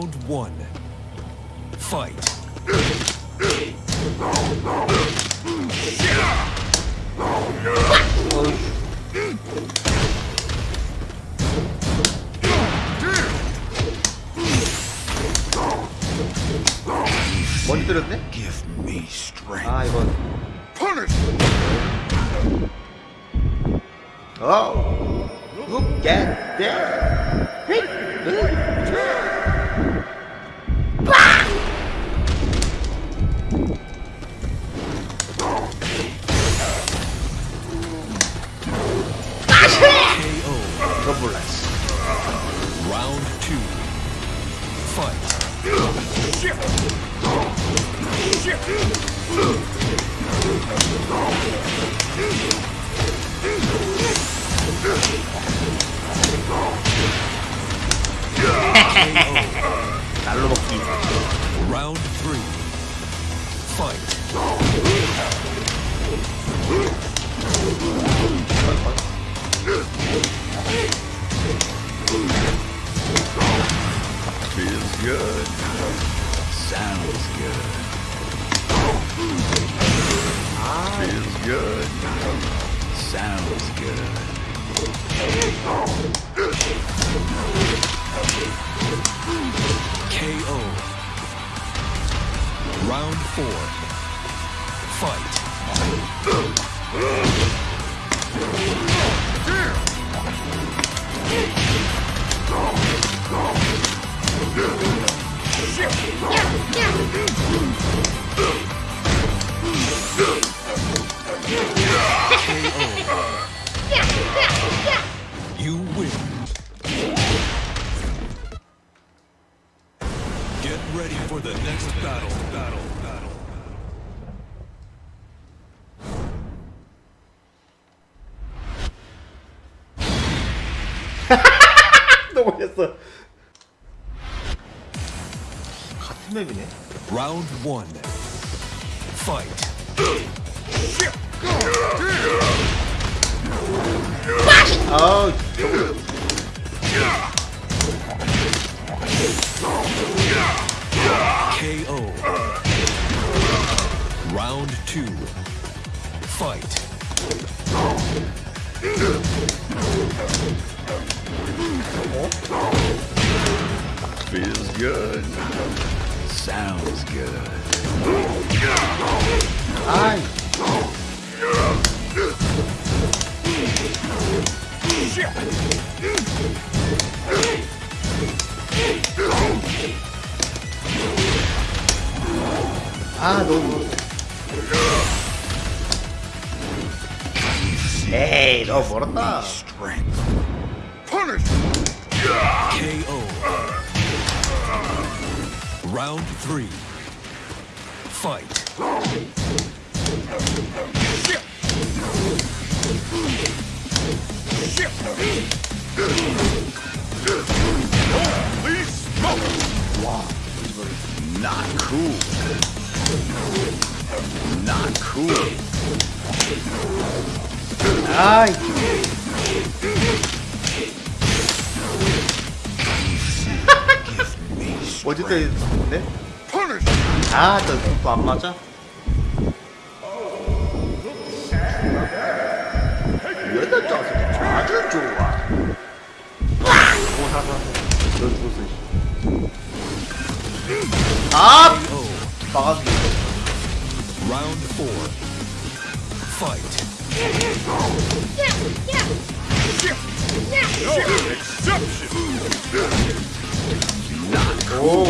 Round one. Fight. 먼저 때렸네? Give me strength. 아 이건 Punish! 어 Look at that Sounds good. Feels good. Sounds good. KO. Round four. Fight. ready for the next battle. Battle. Battle. 너무 했어 같은 맵이네 Round one. Fight. 아우 KO. Round two. Fight. Feels good. Sounds good. 아이 아 너무 에이 너무 멀었다 Strength. Punish! KO. Round three. Fight. Holy smoke! Not cool. Not cool. 아이 어디 때렸네? Punish! 아저또안 맞아? 여덟 짜서 아주 좋아 오 살았어 너 죽었어 씨. 아! 막았네 Round four. Fight. No exception! 오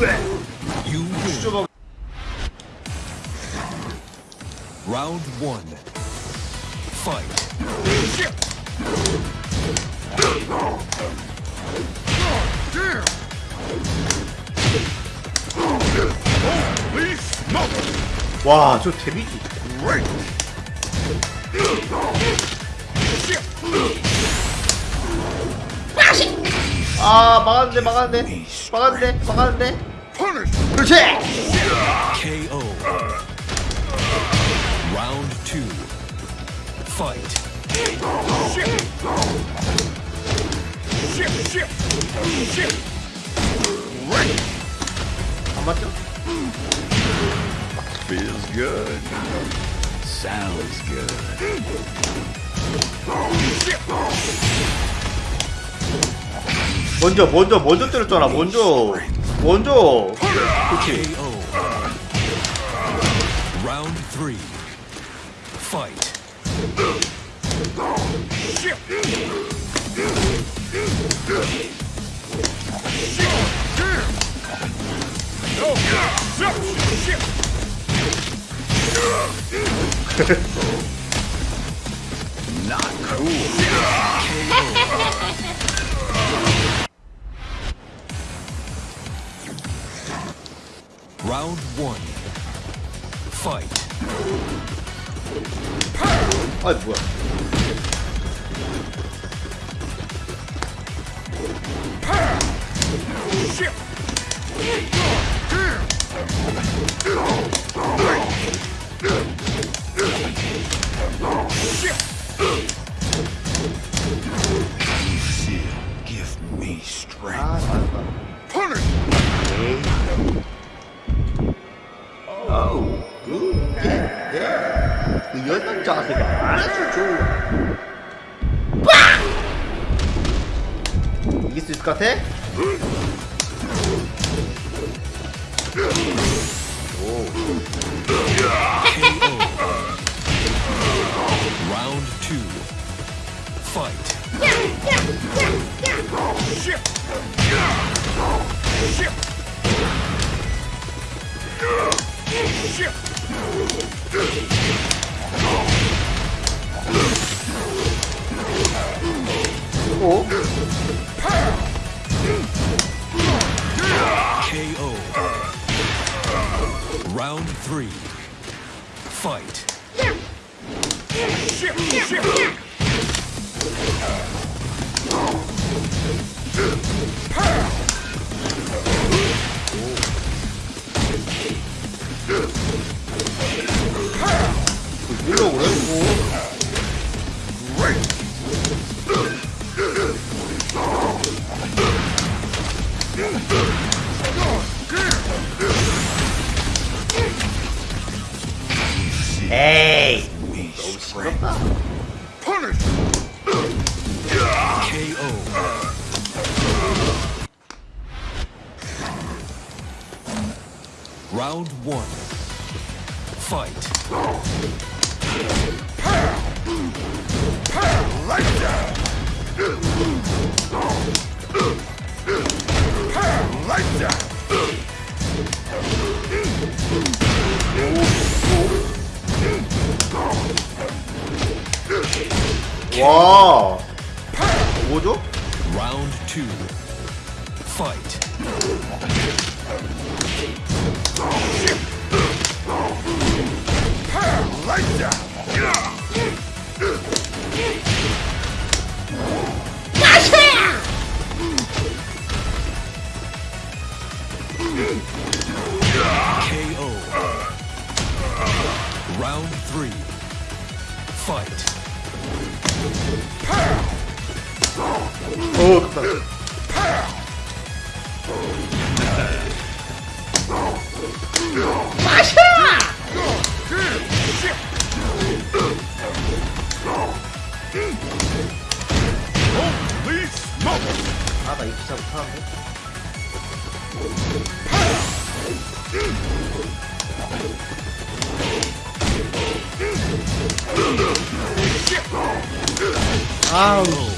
You Round one. Fight. Smoke! 와저 데미지! 아 막았는데 막았는데 막았는데 막았는데. 그렇지 KO. Fight. Shift. Shift. Shift. Shift. Right. 안 맞죠? Feels good. Sounds good. 먼저 먼저 먼저 때렸잖아 먼저 먼저 그렇지. Round three. Fight. Not cool. Round one. Fight. 아이 뭐야 Round Round Hey! We. Punish! KO. Round one. Fight. Pow! Pow! 뭐죠? 어 Holy smoke. 아나 이 기차 못하는데? 아우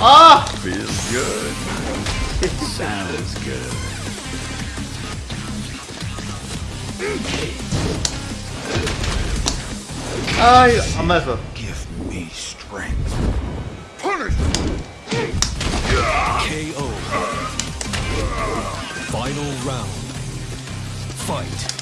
Ah! Feels good. It Sounds good. I, I'm over. Give me strength. Punish! KO. Final round. Fight.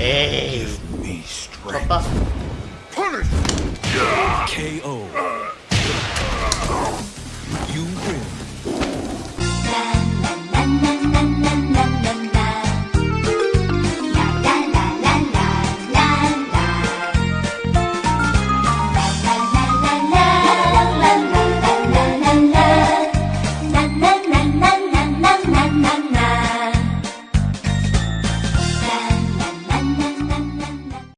Give me strength. Punish. KO. Uh.